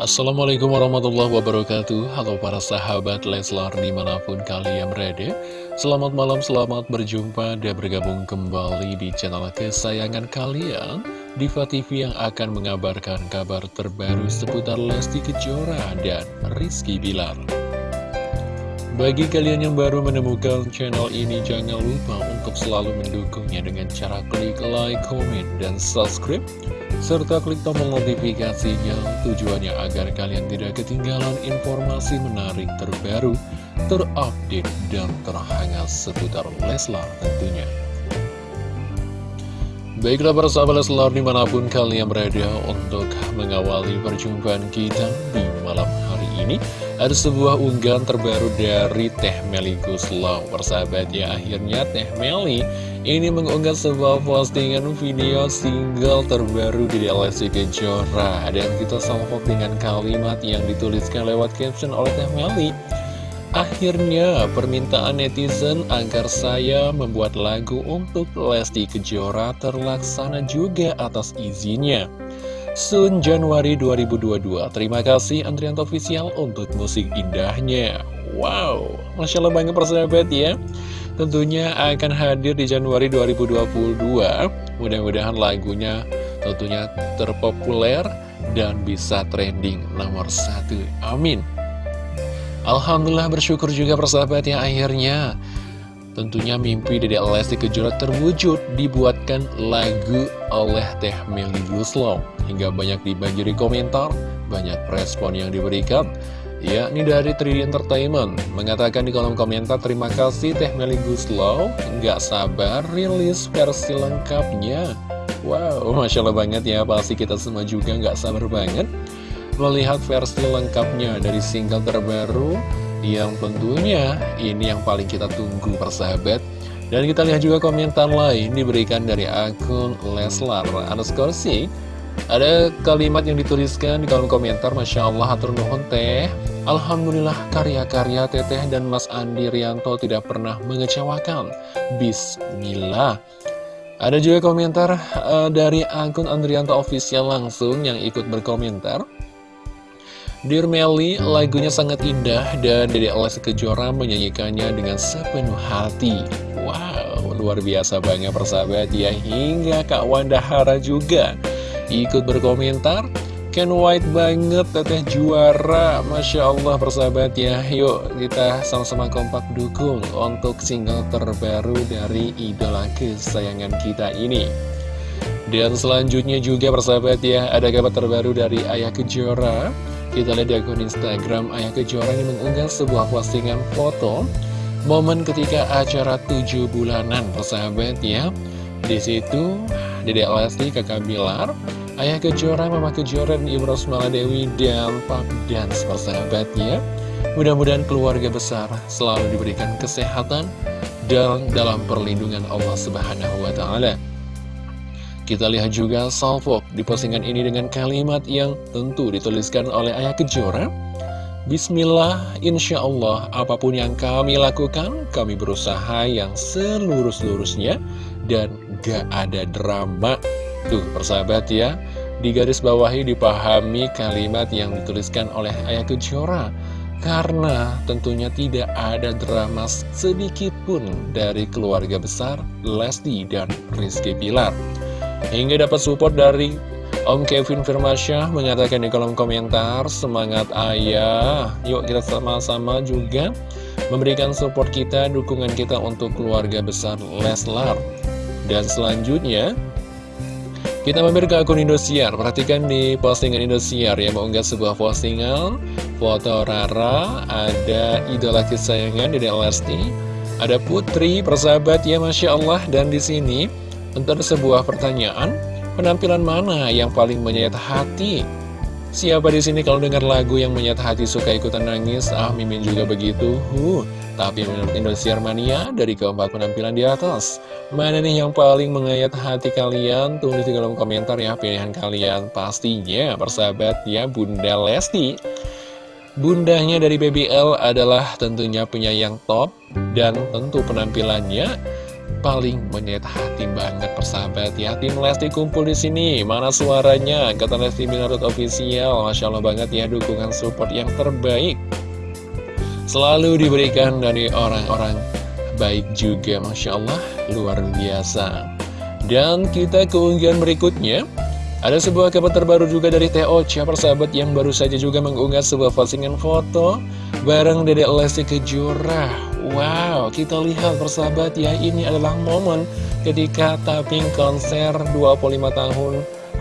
Assalamualaikum warahmatullahi wabarakatuh. Halo para sahabat Leslar di mana pun kalian berada. Selamat malam, selamat berjumpa dan bergabung kembali di channel kesayangan kalian. Diva TV yang akan mengabarkan kabar terbaru seputar Lesti Kejora dan Rizky Bilar. Bagi kalian yang baru menemukan channel ini, jangan lupa untuk selalu mendukungnya dengan cara klik like, comment, dan subscribe serta klik tombol notifikasinya tujuannya agar kalian tidak ketinggalan informasi menarik terbaru, terupdate, dan terhangat seputar Leslar tentunya. Baiklah para sahabat Leslar di mana pun kalian berada untuk mengawali perjumpaan kita di malam hari ini Ada sebuah unggahan terbaru dari Teh Meli Guslau Persahabat ya akhirnya Teh Meli ini mengunggah sebuah postingan video single terbaru di LSC Kejora. Dan kita salvok dengan kalimat yang dituliskan lewat caption oleh Teh Meli Akhirnya permintaan netizen agar saya membuat lagu untuk Lesti Kejora terlaksana juga atas izinnya Sun Januari 2022 Terima kasih Andrianto Official untuk musik indahnya. Wow, Masya Allah banget persahabat ya. Tentunya akan hadir di Januari 2022 mudah-mudahan lagunya tentunya terpopuler dan bisa trending nomor satu. Amin. Alhamdulillah bersyukur juga persahabat yang akhirnya Tentunya mimpi dari Lesti Kejora terwujud dibuatkan lagu oleh Teh Meli Guslo. Hingga banyak dibagi di komentar, banyak respon yang diberikan Ya, ini dari 3D Entertainment. Mengatakan di kolom komentar Terima kasih Teh Meli Guslow Nggak sabar rilis versi lengkapnya. Wow, Masya Allah banget ya Pasti kita semua juga nggak sabar banget Melihat versi lengkapnya dari single terbaru Yang tentunya ini yang paling kita tunggu persahabat Dan kita lihat juga komentar lain Diberikan dari akun Leslar underscore ada kalimat yang dituliskan di kolom komentar Masya Allah, hatur nuhun teh Alhamdulillah karya-karya Teteh dan Mas Andi Rianto tidak pernah mengecewakan. Bismillah. Ada juga komentar uh, dari akun Andrianto Official langsung yang ikut berkomentar. Dear Melly, lagunya sangat indah dan Dede Lesti Kejora menyanyikannya dengan sepenuh hati. Wow, luar biasa banget persahabat ya. Hingga Kak Wanda Hara juga ikut berkomentar. Ken White banget, teteh juara Masya Allah persahabat ya Yuk kita sama-sama kompak dukung untuk single terbaru dari idola kesayangan kita ini Dan selanjutnya juga persahabat ya Ada kabar terbaru dari Ayah Kejora Kita lihat di akun Instagram Ayah Kejora ini mengunggah sebuah postingan foto Momen ketika acara tujuh bulanan persahabat ya di situ Dedek Lesti, Kakak Bilar Ayah Kejora, Mama Kejora, dan Ibu Rosmala Dewi, dan Pak Dance persahabatnya. Mudah-mudahan keluarga besar selalu diberikan kesehatan dan dalam perlindungan Allah Subhanahu wa Ta'ala. Kita lihat juga salvo di postingan ini dengan kalimat yang tentu dituliskan oleh Ayah Kejora. Bismillah, insya Allah, apa pun yang kami lakukan, kami berusaha yang seluruh-seluruhnya dan gak ada drama. Tuh persahabat ya Di garis bawahi dipahami kalimat yang dituliskan oleh Ayah Kejora. Karena tentunya tidak ada drama sedikit pun dari keluarga besar Lesti dan Rizky Pilar Hingga dapat support dari Om Kevin Firmasyah mengatakan di kolom komentar Semangat ayah. Yuk kita sama-sama juga memberikan support kita, dukungan kita untuk keluarga besar Leslar. Dan selanjutnya kita mampir ke akun Indosiar, perhatikan di postingan Indosiar ya, mengunggah sebuah postingan foto Rara, ada idola kesayangan di Lesti, ada Putri, persahabat ya Masya Allah, dan di sini untuk sebuah pertanyaan, penampilan mana yang paling menyayat hati? Siapa di sini kalau dengar lagu yang menyayat hati suka ikutan nangis? Ah, Mimin juga begitu. Huh. Tapi menurut Indosiar Mania, dari keempat penampilan di atas, mana nih yang paling mengayat hati kalian? Tulis di kolom komentar ya pilihan kalian. Pastinya, persahabat ya, Bunda Lesti. Bundanya dari BBL adalah tentunya penyayang top, dan tentu penampilannya paling menyayat hati banget persahabat ya. Tim Lesti kumpul di sini. Mana suaranya? Kata Lesti Minarut Official. Masya Allah banget ya dukungan support yang terbaik. Selalu diberikan dari orang-orang baik juga Masya Allah. Luar biasa. Dan kita keunggahan berikutnya. Ada sebuah kabar terbaru juga dari Teo Siapa sahabat yang baru saja juga mengunggah sebuah postingan foto Bareng Dedek Lesti Kejora Wow, kita lihat persahabat ya Ini adalah momen ketika taping konser 25 tahun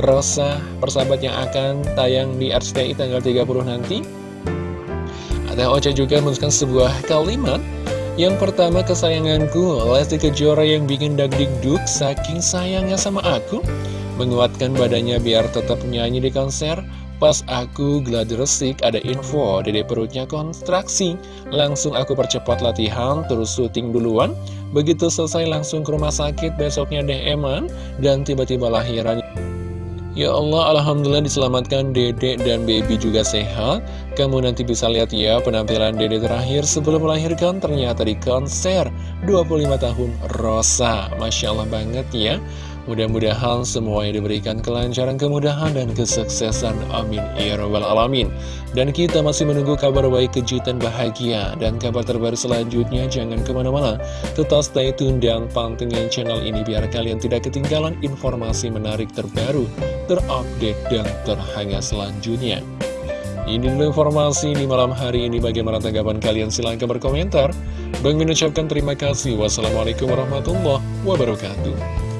Rosa persahabat yang akan tayang di RCTI tanggal 30 nanti. Teo Ocha juga menuliskan sebuah kalimat. Yang pertama kesayanganku Lesti Kejora yang bikin dagdikduk saking sayangnya sama aku menguatkan badannya biar tetap nyanyi di konser. Pas aku gladi resik ada info dede perutnya kontraksi. Langsung aku percepat latihan terus syuting duluan. Begitu selesai langsung ke rumah sakit besoknya DM-an dan tiba-tiba lahiran. Ya Allah, Alhamdulillah diselamatkan Dede dan baby juga sehat. Kamu nanti bisa lihat ya penampilan Dede terakhir sebelum melahirkan ternyata di konser 25 tahun Rosa. Masya Allah banget ya. Mudah-mudahan semuanya diberikan kelancaran, kemudahan, dan kesuksesan. Amin. Ya Rabbal Alamin. Dan kita masih menunggu kabar baik, kejutan bahagia, dan kabar terbaru selanjutnya. Jangan ke mana-mana. Tetap stay tune dan pantengin channel ini biar kalian tidak ketinggalan informasi menarik terbaru, terupdate, dan terhangat selanjutnya. Ini dulu informasi di malam hari ini. Bagaimana tanggapan kalian? Silahkan berkomentar. Bang mengucapkan terima kasih. Wassalamualaikum warahmatullahi wabarakatuh.